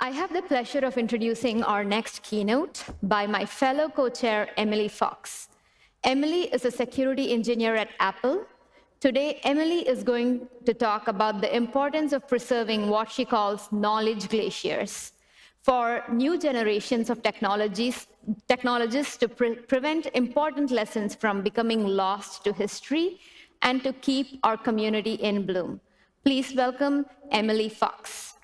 I have the pleasure of introducing our next keynote by my fellow co-chair, Emily Fox. Emily is a security engineer at Apple. Today, Emily is going to talk about the importance of preserving what she calls knowledge glaciers for new generations of technologies, technologists to pre prevent important lessons from becoming lost to history and to keep our community in bloom. Please welcome Emily Fox.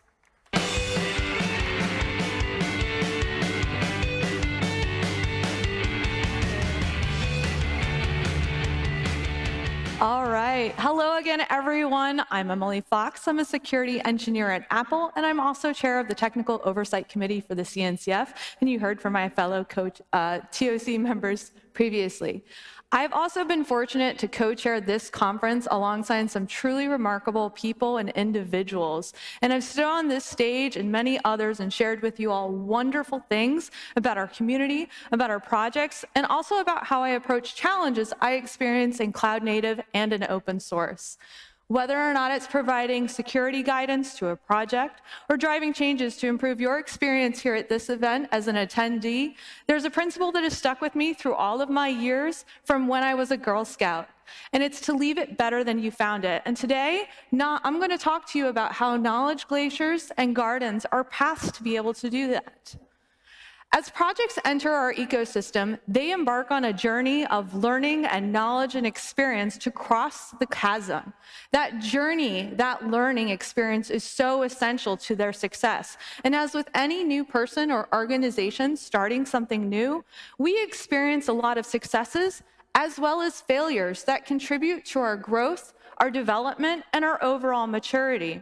All right. Hello again, everyone. I'm Emily Fox. I'm a security engineer at Apple, and I'm also chair of the Technical Oversight Committee for the CNCF. And you heard from my fellow coach, uh, TOC members previously. I've also been fortunate to co-chair this conference alongside some truly remarkable people and individuals. And I've stood on this stage and many others and shared with you all wonderful things about our community, about our projects, and also about how I approach challenges I experience in cloud native and in open source. Whether or not it's providing security guidance to a project or driving changes to improve your experience here at this event as an attendee, there's a principle that has stuck with me through all of my years from when I was a Girl Scout. And it's to leave it better than you found it. And today, I'm going to talk to you about how knowledge glaciers and gardens are paths to be able to do that. As projects enter our ecosystem, they embark on a journey of learning and knowledge and experience to cross the chasm. That journey, that learning experience is so essential to their success. And as with any new person or organization starting something new, we experience a lot of successes as well as failures that contribute to our growth, our development, and our overall maturity.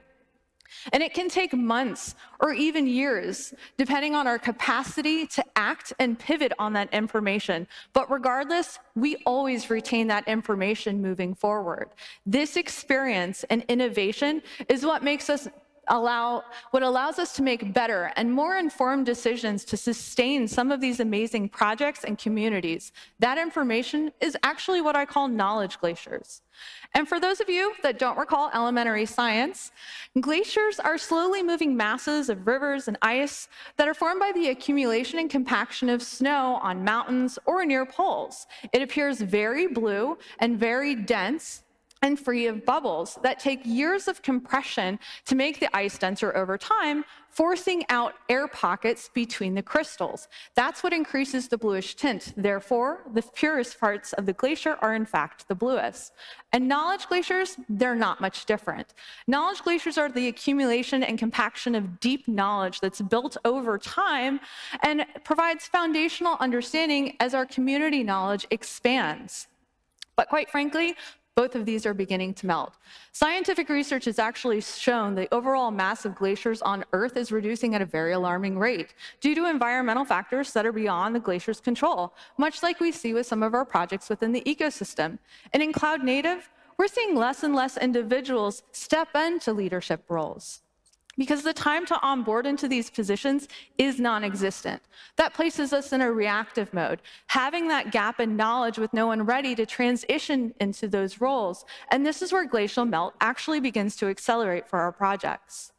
And it can take months or even years, depending on our capacity to act and pivot on that information. But regardless, we always retain that information moving forward. This experience and innovation is what makes us allow what allows us to make better and more informed decisions to sustain some of these amazing projects and communities. That information is actually what I call knowledge glaciers. And for those of you that don't recall elementary science, glaciers are slowly moving masses of rivers and ice that are formed by the accumulation and compaction of snow on mountains or near poles. It appears very blue and very dense, and free of bubbles that take years of compression to make the ice denser over time, forcing out air pockets between the crystals. That's what increases the bluish tint. Therefore, the purest parts of the glacier are in fact the bluest. And knowledge glaciers, they're not much different. Knowledge glaciers are the accumulation and compaction of deep knowledge that's built over time and provides foundational understanding as our community knowledge expands. But quite frankly, both of these are beginning to melt. Scientific research has actually shown the overall mass of glaciers on Earth is reducing at a very alarming rate due to environmental factors that are beyond the glacier's control, much like we see with some of our projects within the ecosystem. And in cloud native, we're seeing less and less individuals step into leadership roles because the time to onboard into these positions is non-existent. That places us in a reactive mode, having that gap in knowledge with no one ready to transition into those roles. And this is where glacial melt actually begins to accelerate for our projects.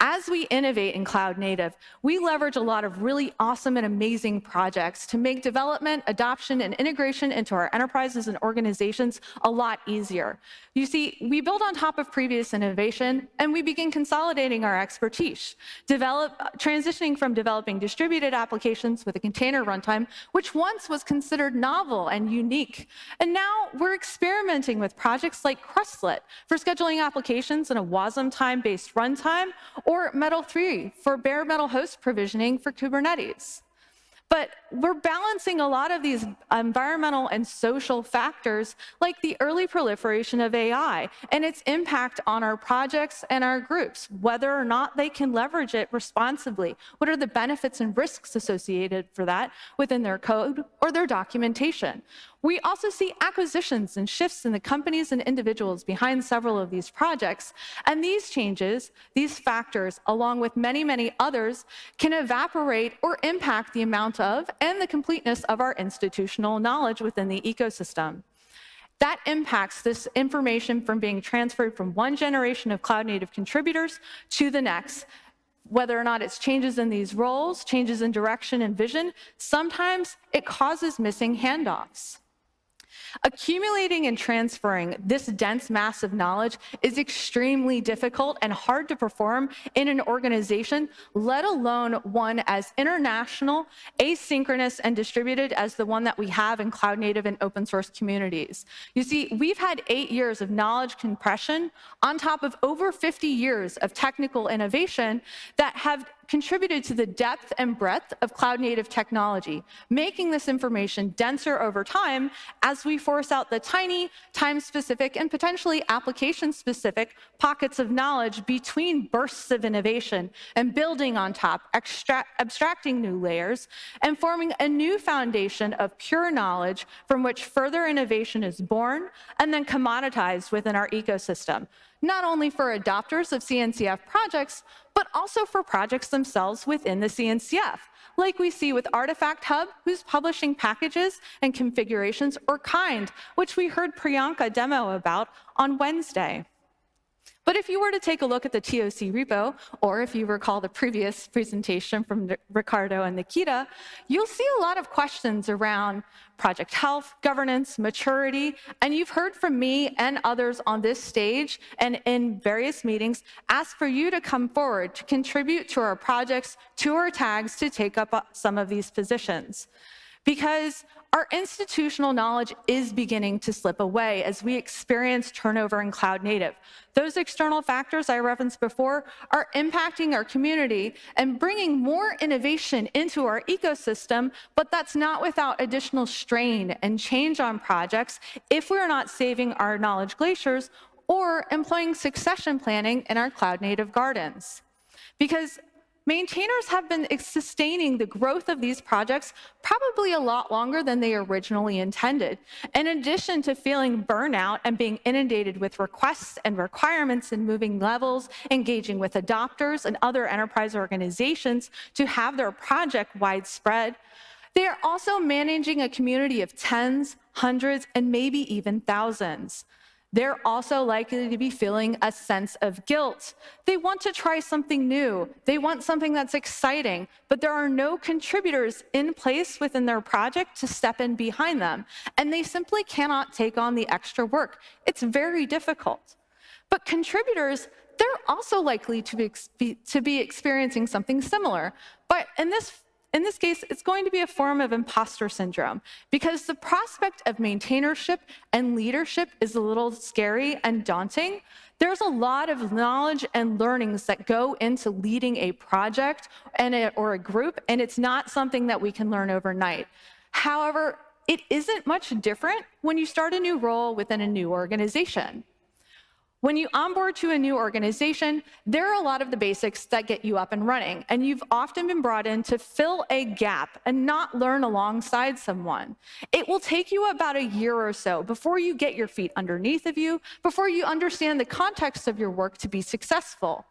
As we innovate in cloud native, we leverage a lot of really awesome and amazing projects to make development, adoption, and integration into our enterprises and organizations a lot easier. You see, we build on top of previous innovation, and we begin consolidating our expertise, develop, transitioning from developing distributed applications with a container runtime, which once was considered novel and unique. And now we're experimenting with projects like Krustlet for scheduling applications in a Wasmtime-based runtime, or Metal 3 for bare metal host provisioning for Kubernetes. But we're balancing a lot of these environmental and social factors, like the early proliferation of AI and its impact on our projects and our groups, whether or not they can leverage it responsibly. What are the benefits and risks associated for that within their code or their documentation? We also see acquisitions and shifts in the companies and individuals behind several of these projects. And these changes, these factors, along with many, many others, can evaporate or impact the amount of and the completeness of our institutional knowledge within the ecosystem. That impacts this information from being transferred from one generation of cloud native contributors to the next, whether or not it's changes in these roles, changes in direction and vision, sometimes it causes missing handoffs. Accumulating and transferring this dense mass of knowledge is extremely difficult and hard to perform in an organization, let alone one as international, asynchronous, and distributed as the one that we have in cloud native and open source communities. You see, we've had eight years of knowledge compression on top of over 50 years of technical innovation that have contributed to the depth and breadth of cloud native technology, making this information denser over time as we force out the tiny, time-specific, and potentially application-specific pockets of knowledge between bursts of innovation and building on top, abstracting new layers, and forming a new foundation of pure knowledge from which further innovation is born and then commoditized within our ecosystem not only for adopters of CNCF projects, but also for projects themselves within the CNCF, like we see with Artifact Hub, who's publishing packages and configurations, or Kind, which we heard Priyanka demo about on Wednesday. But if you were to take a look at the TOC repo, or if you recall the previous presentation from Ricardo and Nikita, you'll see a lot of questions around project health, governance, maturity, and you've heard from me and others on this stage and in various meetings ask for you to come forward to contribute to our projects, to our tags, to take up uh, some of these positions. Because our institutional knowledge is beginning to slip away as we experience turnover in cloud native. Those external factors I referenced before are impacting our community and bringing more innovation into our ecosystem, but that's not without additional strain and change on projects if we're not saving our knowledge glaciers or employing succession planning in our cloud native gardens. Because maintainers have been sustaining the growth of these projects probably a lot longer than they originally intended. In addition to feeling burnout and being inundated with requests and requirements and moving levels, engaging with adopters and other enterprise organizations to have their project widespread, they are also managing a community of tens, hundreds, and maybe even thousands. They're also likely to be feeling a sense of guilt. They want to try something new. They want something that's exciting, but there are no contributors in place within their project to step in behind them, and they simply cannot take on the extra work. It's very difficult. But contributors, they're also likely to be, to be experiencing something similar. But in this in this case, it's going to be a form of imposter syndrome because the prospect of maintainership and leadership is a little scary and daunting. There's a lot of knowledge and learnings that go into leading a project and a, or a group, and it's not something that we can learn overnight. However, it isn't much different when you start a new role within a new organization. When you onboard to a new organization, there are a lot of the basics that get you up and running, and you've often been brought in to fill a gap and not learn alongside someone. It will take you about a year or so before you get your feet underneath of you, before you understand the context of your work to be successful.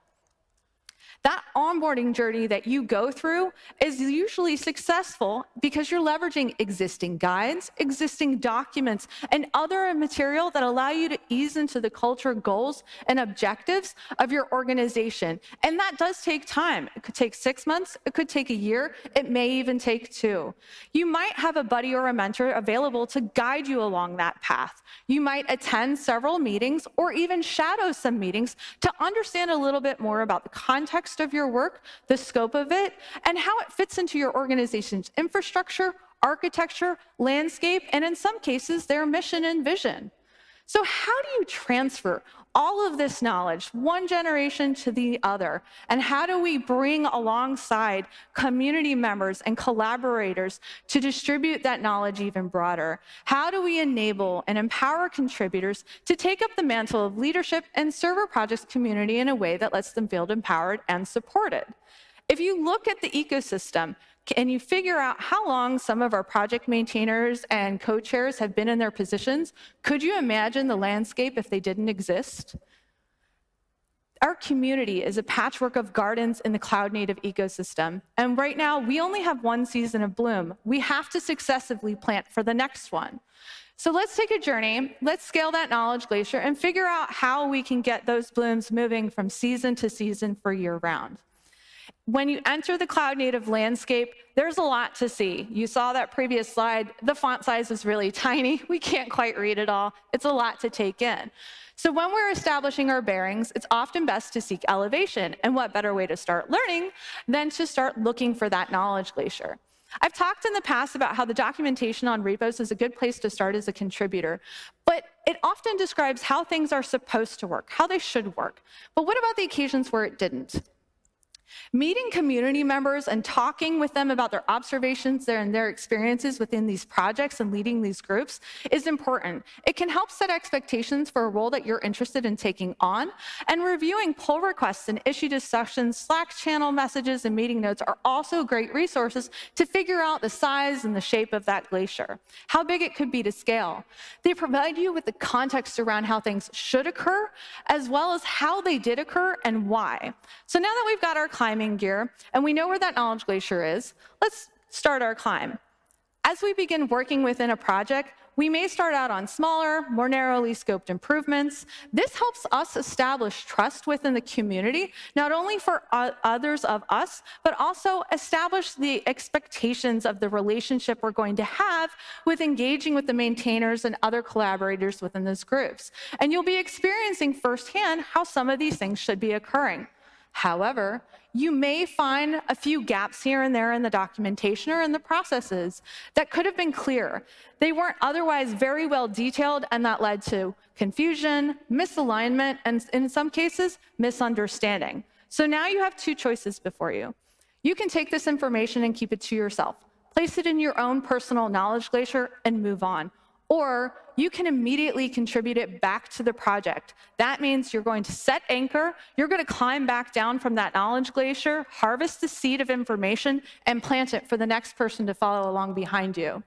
That onboarding journey that you go through is usually successful because you're leveraging existing guides, existing documents, and other material that allow you to ease into the culture goals and objectives of your organization. And that does take time. It could take six months, it could take a year, it may even take two. You might have a buddy or a mentor available to guide you along that path. You might attend several meetings or even shadow some meetings to understand a little bit more about the context context of your work, the scope of it, and how it fits into your organization's infrastructure, architecture, landscape, and in some cases, their mission and vision. So how do you transfer all of this knowledge, one generation to the other? And how do we bring alongside community members and collaborators to distribute that knowledge even broader? How do we enable and empower contributors to take up the mantle of leadership and serve our project's community in a way that lets them feel empowered and supported? If you look at the ecosystem, and you figure out how long some of our project maintainers and co-chairs have been in their positions, could you imagine the landscape if they didn't exist? Our community is a patchwork of gardens in the cloud native ecosystem. And right now, we only have one season of bloom. We have to successively plant for the next one. So let's take a journey, let's scale that knowledge glacier and figure out how we can get those blooms moving from season to season for year round. When you enter the cloud native landscape, there's a lot to see. You saw that previous slide. The font size is really tiny. We can't quite read it all. It's a lot to take in. So when we're establishing our bearings, it's often best to seek elevation. And what better way to start learning than to start looking for that knowledge glacier? I've talked in the past about how the documentation on repos is a good place to start as a contributor, but it often describes how things are supposed to work, how they should work. But what about the occasions where it didn't? Meeting community members and talking with them about their observations there and their experiences within these projects and leading these groups is important. It can help set expectations for a role that you're interested in taking on, and reviewing pull requests and issue discussions, Slack channel messages, and meeting notes are also great resources to figure out the size and the shape of that glacier, how big it could be to scale. They provide you with the context around how things should occur, as well as how they did occur and why. So now that we've got our climbing gear, and we know where that knowledge glacier is, let's start our climb. As we begin working within a project, we may start out on smaller, more narrowly scoped improvements. This helps us establish trust within the community, not only for others of us, but also establish the expectations of the relationship we're going to have with engaging with the maintainers and other collaborators within those groups. And you'll be experiencing firsthand how some of these things should be occurring. However, you may find a few gaps here and there in the documentation or in the processes that could have been clear. They weren't otherwise very well detailed, and that led to confusion, misalignment, and in some cases, misunderstanding. So now you have two choices before you. You can take this information and keep it to yourself, place it in your own personal knowledge glacier, and move on or you can immediately contribute it back to the project. That means you're going to set anchor, you're going to climb back down from that knowledge glacier, harvest the seed of information, and plant it for the next person to follow along behind you.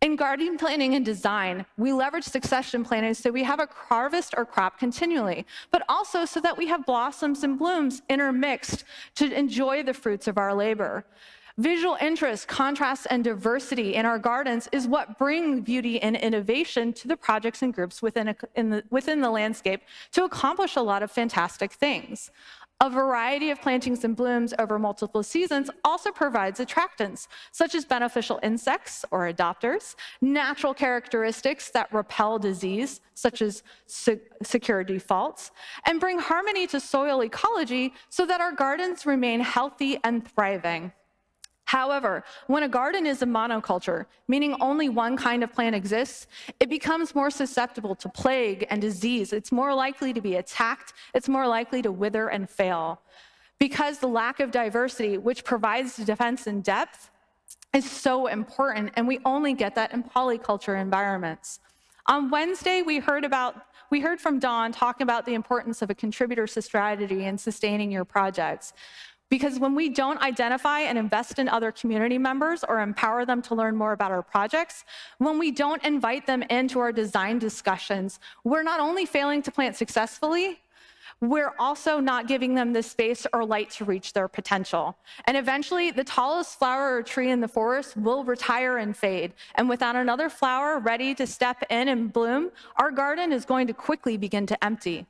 In garden planning and design, we leverage succession planning so we have a harvest or crop continually, but also so that we have blossoms and blooms intermixed to enjoy the fruits of our labor. Visual interest, contrast, and diversity in our gardens is what bring beauty and innovation to the projects and groups within, a, the, within the landscape to accomplish a lot of fantastic things. A variety of plantings and blooms over multiple seasons also provides attractants, such as beneficial insects or adopters, natural characteristics that repel disease, such as secure defaults, and bring harmony to soil ecology so that our gardens remain healthy and thriving. However, when a garden is a monoculture, meaning only one kind of plant exists, it becomes more susceptible to plague and disease. It's more likely to be attacked, it's more likely to wither and fail. Because the lack of diversity, which provides defense and depth, is so important, and we only get that in polyculture environments. On Wednesday, we heard about we heard from Dawn talking about the importance of a contributor strategy in sustaining your projects. Because when we don't identify and invest in other community members or empower them to learn more about our projects, when we don't invite them into our design discussions, we're not only failing to plant successfully, we're also not giving them the space or light to reach their potential. And eventually, the tallest flower or tree in the forest will retire and fade. And without another flower ready to step in and bloom, our garden is going to quickly begin to empty.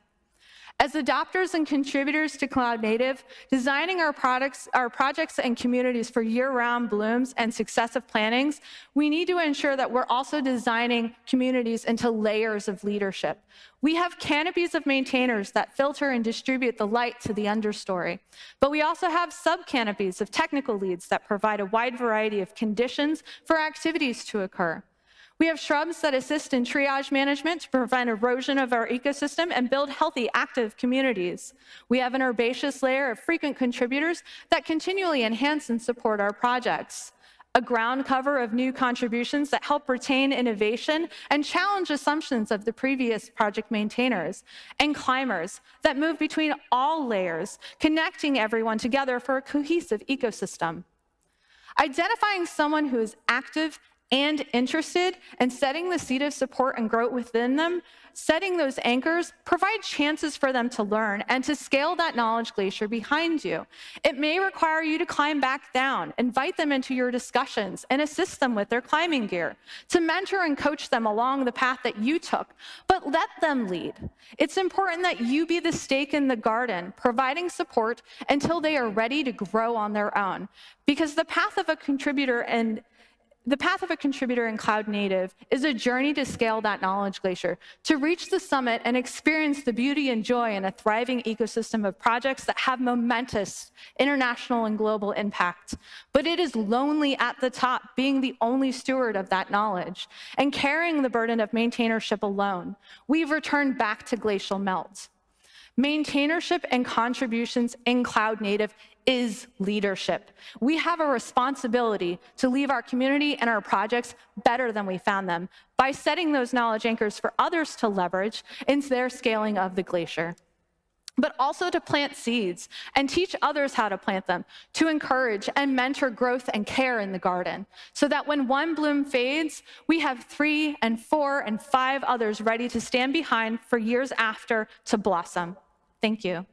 As adopters and contributors to Cloud Native, designing our products, our projects and communities for year-round blooms and successive plantings, we need to ensure that we're also designing communities into layers of leadership. We have canopies of maintainers that filter and distribute the light to the understory, but we also have sub-canopies of technical leads that provide a wide variety of conditions for activities to occur. We have shrubs that assist in triage management to prevent erosion of our ecosystem and build healthy, active communities. We have an herbaceous layer of frequent contributors that continually enhance and support our projects. A ground cover of new contributions that help retain innovation and challenge assumptions of the previous project maintainers, and climbers that move between all layers, connecting everyone together for a cohesive ecosystem. Identifying someone who is active and interested and setting the seed of support and growth within them, setting those anchors provide chances for them to learn and to scale that knowledge glacier behind you. It may require you to climb back down, invite them into your discussions, and assist them with their climbing gear, to mentor and coach them along the path that you took, but let them lead. It's important that you be the stake in the garden, providing support until they are ready to grow on their own. Because the path of a contributor and the path of a contributor in Cloud Native is a journey to scale that knowledge glacier, to reach the summit and experience the beauty and joy in a thriving ecosystem of projects that have momentous international and global impact. But it is lonely at the top, being the only steward of that knowledge and carrying the burden of maintainership alone. We've returned back to glacial melt. Maintainership and contributions in Cloud Native is leadership. We have a responsibility to leave our community and our projects better than we found them by setting those knowledge anchors for others to leverage in their scaling of the glacier but also to plant seeds and teach others how to plant them, to encourage and mentor growth and care in the garden, so that when one bloom fades, we have three and four and five others ready to stand behind for years after to blossom. Thank you.